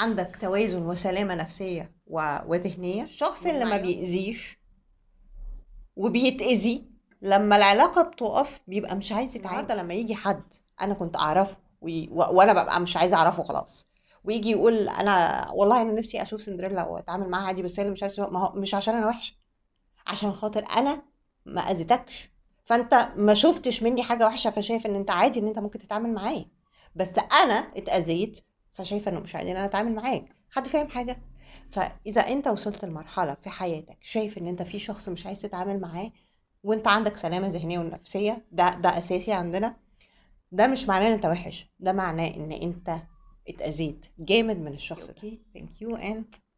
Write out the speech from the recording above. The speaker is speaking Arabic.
عندك توازن وسلامة نفسية و... وذهنية الشخص اللي ما بيأذيش وبيتأذي لما العلاقة بتقف بيبقى مش عايز يتعامل النهارده لما يجي حد أنا كنت أعرفه وي... و... وأنا ببقى مش عايزه أعرفه خلاص. ويجي يقول أنا والله أنا نفسي أشوف سندريلا وأتعامل معاها عادي بس هي اللي مش عايزه ما هو مش عشان أنا وحشة عشان خاطر أنا ما أذيتكش. فأنت ما شفتش مني حاجة وحشة فشايف إن أنت عادي إن أنت ممكن تتعامل معايا. بس أنا اتأذيت فشايفة إنه مش عادي ان أنا أتعامل معاك حد فاهم حاجة؟ فإذا أنت وصلت لمرحلة في حياتك شايف إن أنت في شخص مش عايز تتعامل معاه وأنت عندك سلامة ذهنية ونفسية ده ده أساسي عندنا ده مش معناه إن أنت وحش ده معناه إن أنت اتأذيت جامد من الشخص ده. ثانك